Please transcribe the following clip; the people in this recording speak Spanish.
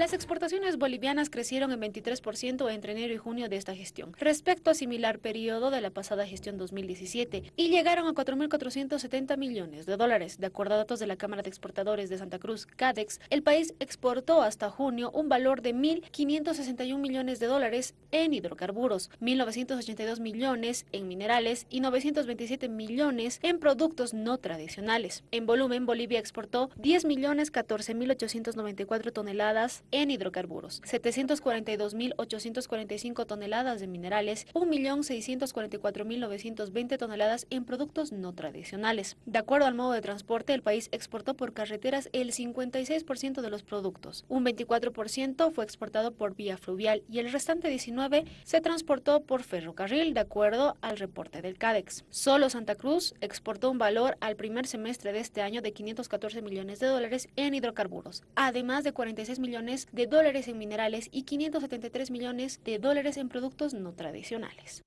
Las exportaciones bolivianas crecieron en 23% entre enero y junio de esta gestión, respecto a similar periodo de la pasada gestión 2017, y llegaron a 4.470 millones de dólares. De acuerdo a datos de la Cámara de Exportadores de Santa Cruz, CADEX, el país exportó hasta junio un valor de 1.561 millones de dólares en hidrocarburos, 1.982 millones en minerales y 927 millones en productos no tradicionales. En volumen, Bolivia exportó 10.014.894 toneladas en hidrocarburos, 742.845 toneladas de minerales, 1.644.920 toneladas en productos no tradicionales. De acuerdo al modo de transporte, el país exportó por carreteras el 56% de los productos, un 24% fue exportado por vía fluvial y el restante 19% se transportó por ferrocarril, de acuerdo al reporte del CADEX. Solo Santa Cruz exportó un valor al primer semestre de este año de 514 millones de dólares en hidrocarburos, además de 46 millones de dólares en minerales y 573 millones de dólares en productos no tradicionales.